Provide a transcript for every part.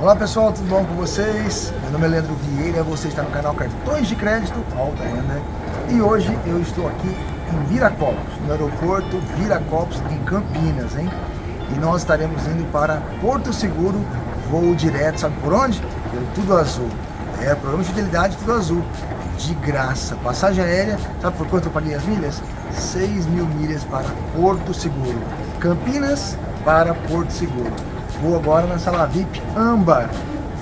Olá pessoal, tudo bom com vocês? Meu nome é Leandro Vieira, você está no canal Cartões de Crédito Alta Renda e hoje eu estou aqui em Viracopos, no aeroporto Viracopos em Campinas, hein? E nós estaremos indo para Porto Seguro, voo direto, sabe por onde? Pelo Tudo Azul. É, programa de fidelidade Tudo Azul, de graça. Passagem aérea, sabe por quanto eu paguei as milhas? 6 mil milhas para Porto Seguro. Campinas para Porto Seguro. Vou agora na sala VIP âmbar.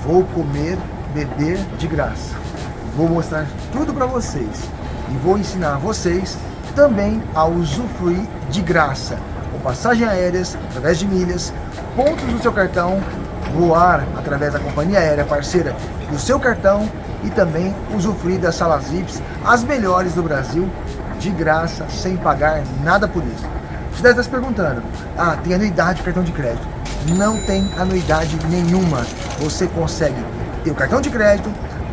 Vou comer, beber de graça. Vou mostrar tudo para vocês. E vou ensinar vocês também a usufruir de graça. Com passagem aéreas, através de milhas, pontos do seu cartão, voar através da companhia aérea parceira do seu cartão e também usufruir das salas VIPs, as melhores do Brasil, de graça, sem pagar nada por isso. Você deve estar se perguntando, ah, tem anuidade de cartão de crédito não tem anuidade nenhuma. Você consegue ter o cartão de crédito,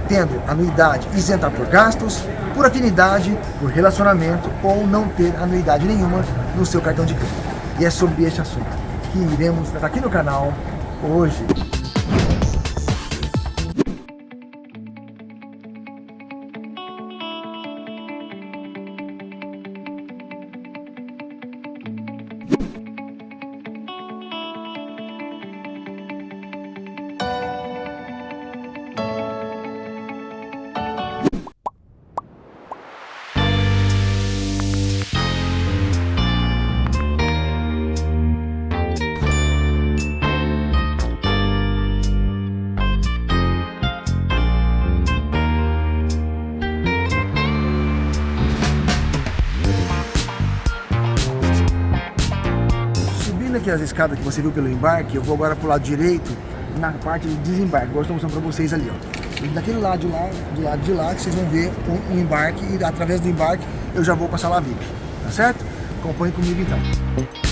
tendo anuidade isenta por gastos, por afinidade, por relacionamento ou não ter anuidade nenhuma no seu cartão de crédito. E é sobre este assunto que iremos tratar aqui no canal hoje. Aqui as escadas que você viu pelo embarque, eu vou agora pro lado direito, na parte de desembarque. Agora estou mostrando para vocês ali, ó. Daquele lado de lá, do lado de lá, que vocês vão ver um embarque e através do embarque eu já vou passar lá VIP, tá certo? Acompanhe comigo então.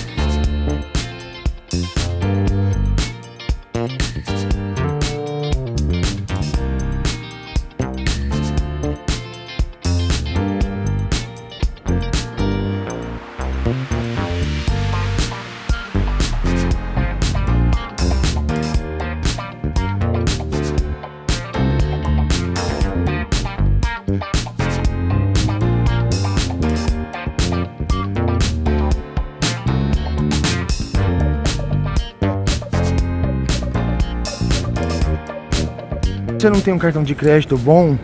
Você não tem um cartão de crédito bom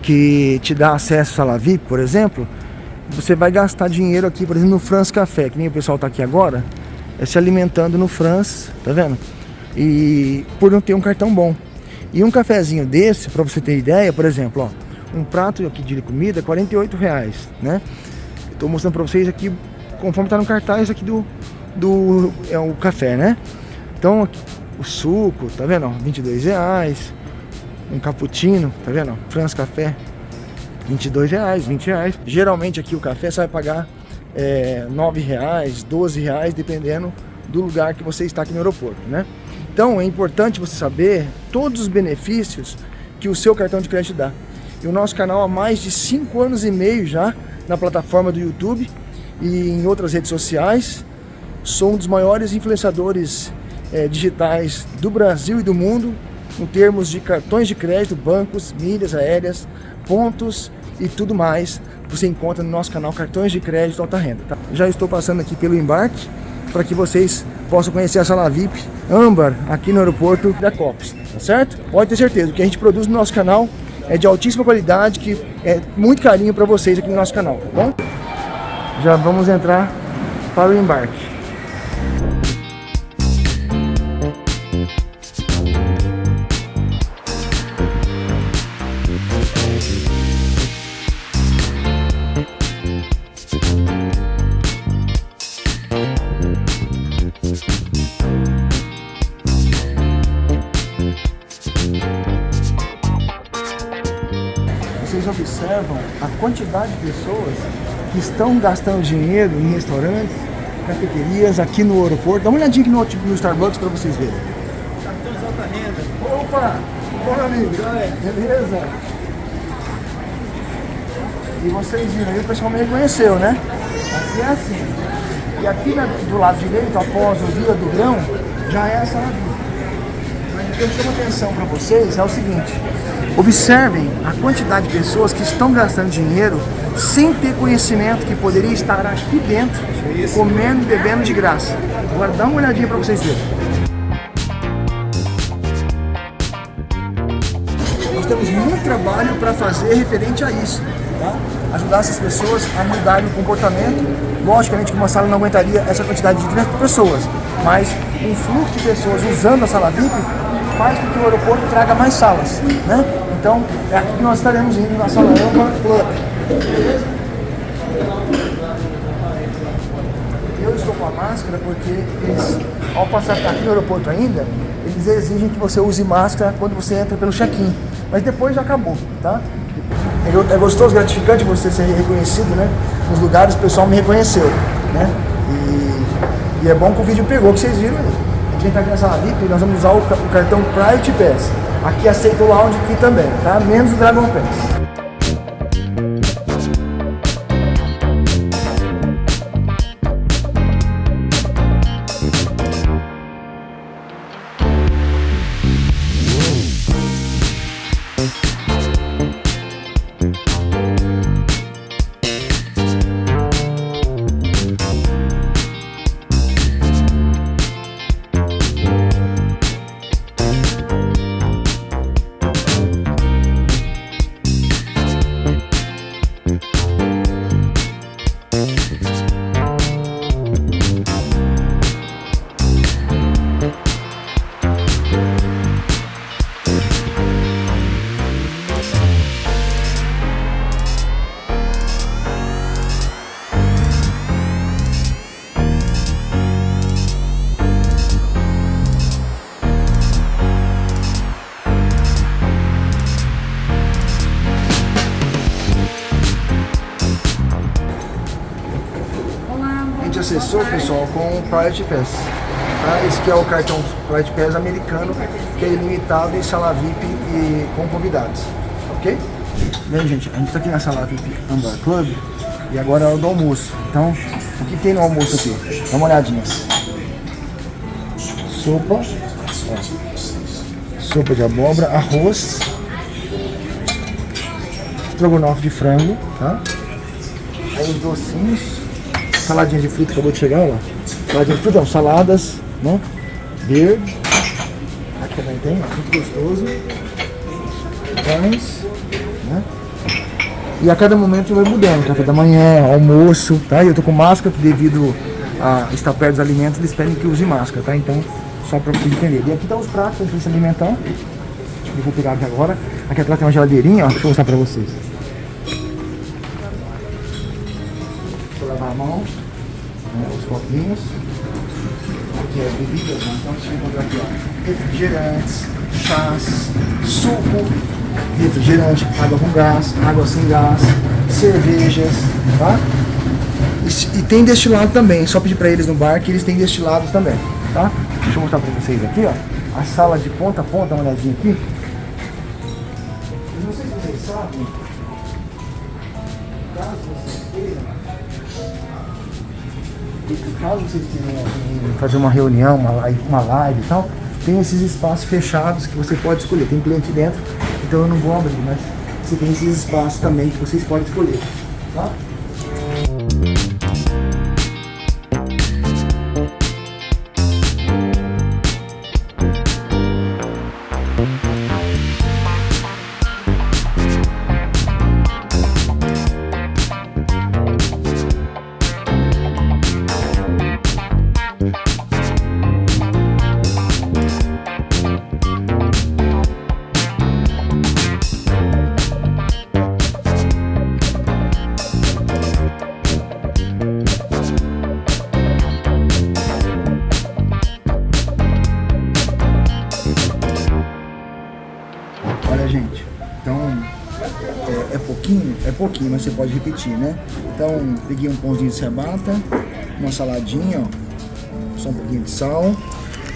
que te dá acesso à sala VIP, por exemplo, você vai gastar dinheiro aqui, por exemplo, no France Café, que nem o pessoal tá aqui agora, é se alimentando no France, tá vendo? E por não ter um cartão bom. E um cafezinho desse, para você ter ideia, por exemplo, ó, um prato aqui de comida, 48 reais, né? Estou mostrando para vocês aqui, conforme tá no cartaz aqui do, do é o café, né? Então, o suco, tá vendo? Ó, 22 reais um cappuccino, tá vendo? France Café, 22 reais, 20 reais. Geralmente aqui o café você vai pagar é, 9 reais, 12 reais, dependendo do lugar que você está aqui no aeroporto, né? Então é importante você saber todos os benefícios que o seu cartão de crédito dá. E o nosso canal há mais de 5 anos e meio já na plataforma do YouTube e em outras redes sociais. Sou um dos maiores influenciadores é, digitais do Brasil e do mundo em termos de cartões de crédito, bancos, milhas aéreas, pontos e tudo mais. Você encontra no nosso canal Cartões de Crédito Alta Renda. Tá? Já estou passando aqui pelo embarque para que vocês possam conhecer a sala VIP âmbar aqui no aeroporto da Copos, tá certo? Pode ter certeza, o que a gente produz no nosso canal é de altíssima qualidade, que é muito carinho para vocês aqui no nosso canal, tá bom? Já vamos entrar para o embarque. Quantidade de pessoas que estão gastando dinheiro em restaurantes, cafeterias, aqui no aeroporto. Dá uma olhadinha aqui no, tipo, no Starbucks para vocês verem. Cartões alta renda. Opa! Amigo. Beleza? E vocês viram aí, o pessoal me reconheceu, né? Aqui é assim. E aqui na, do lado direito, após o Vila do Grão, já é a sala VIP. O que eu chamo atenção para vocês é o seguinte. Observem a quantidade de pessoas que estão gastando dinheiro sem ter conhecimento que poderia estar aqui dentro, comendo e bebendo de graça. Agora dá uma olhadinha para vocês verem. Nós temos muito trabalho para fazer referente a isso. Tá? Ajudar essas pessoas a mudarem o comportamento. Logicamente que uma sala não aguentaria essa quantidade de pessoas, mas um fluxo de pessoas usando a sala VIP faz com que o aeroporto traga mais salas. Né? Então, é aqui que nós estaremos indo na sala Âmbar Club. Eu estou com a máscara porque eles, ao passar aqui no aeroporto ainda, eles exigem que você use máscara quando você entra pelo check-in. Mas depois já acabou, tá? É, é gostoso, gratificante você ser reconhecido, né? Nos lugares o pessoal me reconheceu, né? E, e é bom que o vídeo pegou, que vocês viram aí. A gente vem aqui nessa VIP e nós vamos usar o, o cartão Private Pass. Aqui aceita o Lounge aqui também, tá? Menos o Dragon Pass. Pessoal, com o Private Pass. Tá? Esse que é o cartão Private Pass americano, que é ilimitado em sala VIP e com convidados. Ok? Bem, gente, a gente está aqui na sala VIP Ambar Club e agora é hora do almoço. Então, o que tem no almoço aqui? Dá uma olhadinha. Sopa. Ó. Sopa de abóbora, arroz. Estrogonofe de frango, tá? Aí os docinhos saladinha de fruta acabou de chegar, ó. Saladinha de fruta, não, saladas, né? Verde. Aqui também tem, muito gostoso. Pães, né? E a cada momento vai mudando, café da manhã, almoço, tá? Eu tô com máscara devido a estar perto dos alimentos, eles pedem que use máscara, tá? Então, só para você entender. E aqui tá os pratos pra gente se alimentar. Eu vou pegar aqui agora. Aqui atrás tem uma geladeirinha, ó, deixa eu mostrar pra vocês. Lavar a mão, né, os copinhos. Aqui as bebidas, né? então você vai encontrar aqui ó, refrigerantes, chás, suco, refrigerante, água com gás, água sem gás, cervejas, tá? E, e tem destilado também, só pedir para eles no bar que eles têm destilados também, tá? Deixa eu mostrar para vocês aqui, ó, a sala de ponta a ponta, uma olhadinha aqui. Caso vocês queiram, fazer uma reunião, uma live, uma live e tal, tem esses espaços fechados que você pode escolher. Tem cliente dentro, então eu não vou abrir, mas você tem esses espaços também que vocês podem escolher. Tá? Pouquinho, é pouquinho, mas você pode repetir, né? Então, peguei um pãozinho de ciabatta, uma saladinha, ó, só um pouquinho de sal,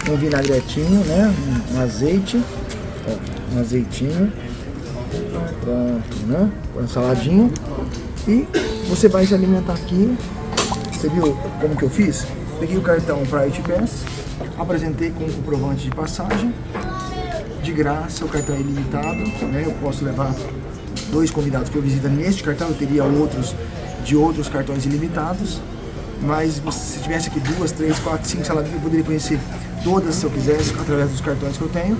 um vinagretinho, né? Um, azeite, ó, um azeitinho, pronto, né? Com a saladinha. E você vai se alimentar aqui. Você viu como que eu fiz? Peguei o cartão Private Pass, apresentei com o comprovante de passagem de graça, o cartão é ilimitado, né? Eu posso levar dois convidados por visita neste cartão, eu teria outros de outros cartões ilimitados, mas se tivesse aqui duas, três, quatro, cinco salas eu poderia conhecer todas se eu quisesse, através dos cartões que eu tenho,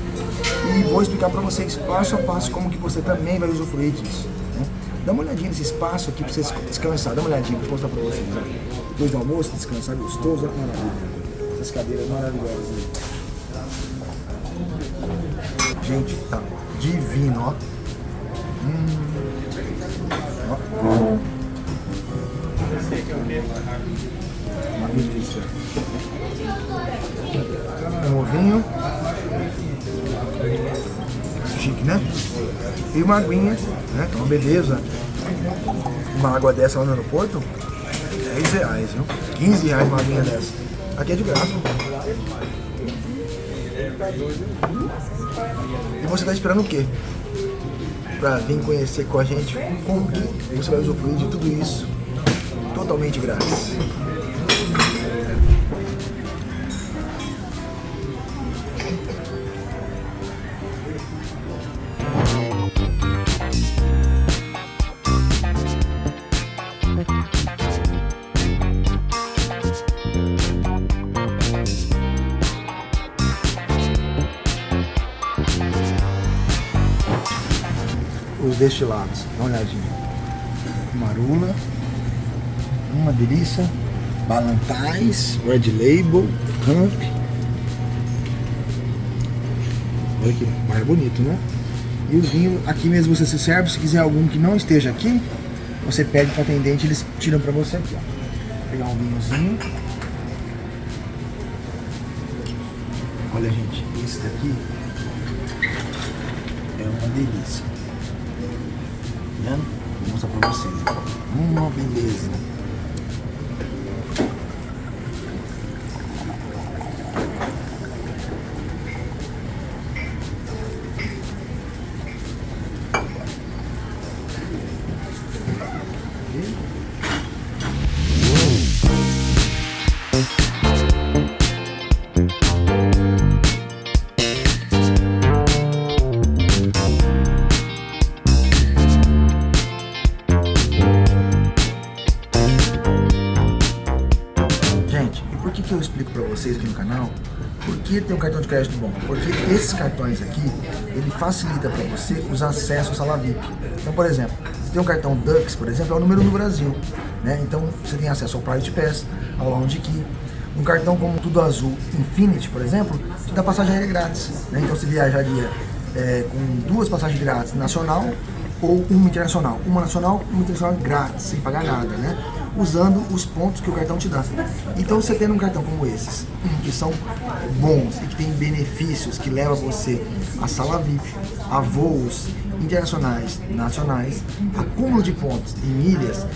e vou explicar para vocês passo a passo como que você também vai usufruir disso. Né? Dá uma olhadinha nesse espaço aqui para você descansar, dá uma olhadinha, vou mostrar para vocês. Depois do almoço, descansar gostoso, olha que maravilha. Essas cadeiras maravilhosas. Gente, tá divino, ó. Hum. Ó. Uma delícia. Um ovinho. Chique, né? E uma aguinha, né? É uma beleza. Uma água dessa lá no aeroporto, 10 reais, viu? 15 reais uma aguinha dessa. Aqui é de graça. E você está esperando o quê? Para vir conhecer com a gente você vai usufruir de tudo isso totalmente grátis. Os destilados. Dá uma olhadinha. Marula. Uma delícia. Balantais, Red Label, Camp. Olha que mais bonito, né? E os vinhos, aqui mesmo você se serve. Se quiser algum que não esteja aqui, você pede para atendente, eles tiram para você aqui, ó. Vou pegar um vinhozinho. Olha, gente, esse daqui é uma delícia vendo? Vou mostrar pra vocês. Uma beleza. Tem um cartão de crédito bom? Porque esses cartões aqui, ele facilita para você os acessos à sala VIP. Então, por exemplo, você tem um cartão Dux, por exemplo, é o número no Brasil. Né? Então, você tem acesso ao Private Pass, ao Lounge Key. Um cartão como Tudo Azul Infinity, por exemplo, te dá passagem aérea grátis. Né? Então, você viajaria é, com duas passagens grátis nacional ou uma internacional. Uma nacional uma internacional grátis, sem pagar nada, né? Usando os pontos que o cartão te dá. Então você tendo um cartão como esses, que são bons e que tem benefícios que levam você a sala VIP, a voos internacionais, nacionais, acúmulo de pontos e milhas,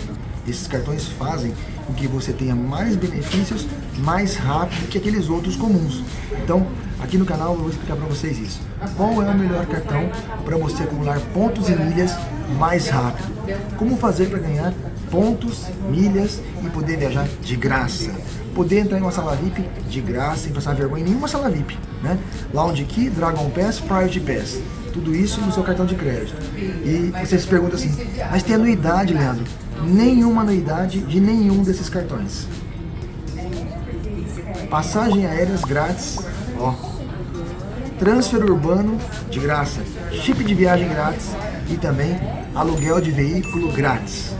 esses cartões fazem com que você tenha mais benefícios mais rápido que aqueles outros comuns. Então, aqui no canal eu vou explicar para vocês isso. Qual é o melhor cartão para você acumular pontos e milhas mais rápido? Como fazer para ganhar pontos, milhas e poder viajar de graça? Poder entrar em uma sala VIP de graça, sem passar vergonha em nenhuma sala VIP. Né? Lounge Key, Dragon Pass, Priority Pass. Tudo isso no seu cartão de crédito. E você se pergunta assim, mas tem anuidade, Leandro? Nenhuma anuidade de nenhum desses cartões. Passagem aéreas grátis, ó. Transfer urbano de graça. Chip de viagem grátis e também aluguel de veículo grátis.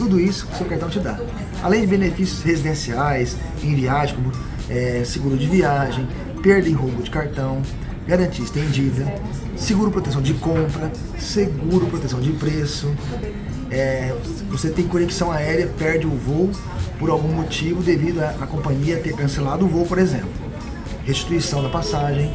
Tudo isso que o seu cartão te dá. Além de benefícios residenciais, em viagem, como é, seguro de viagem, perda em roubo de cartão, garantia estendida, seguro proteção de compra, seguro proteção de preço. É, você tem conexão aérea, perde o voo por algum motivo devido à companhia ter cancelado o voo, por exemplo. Restituição da passagem,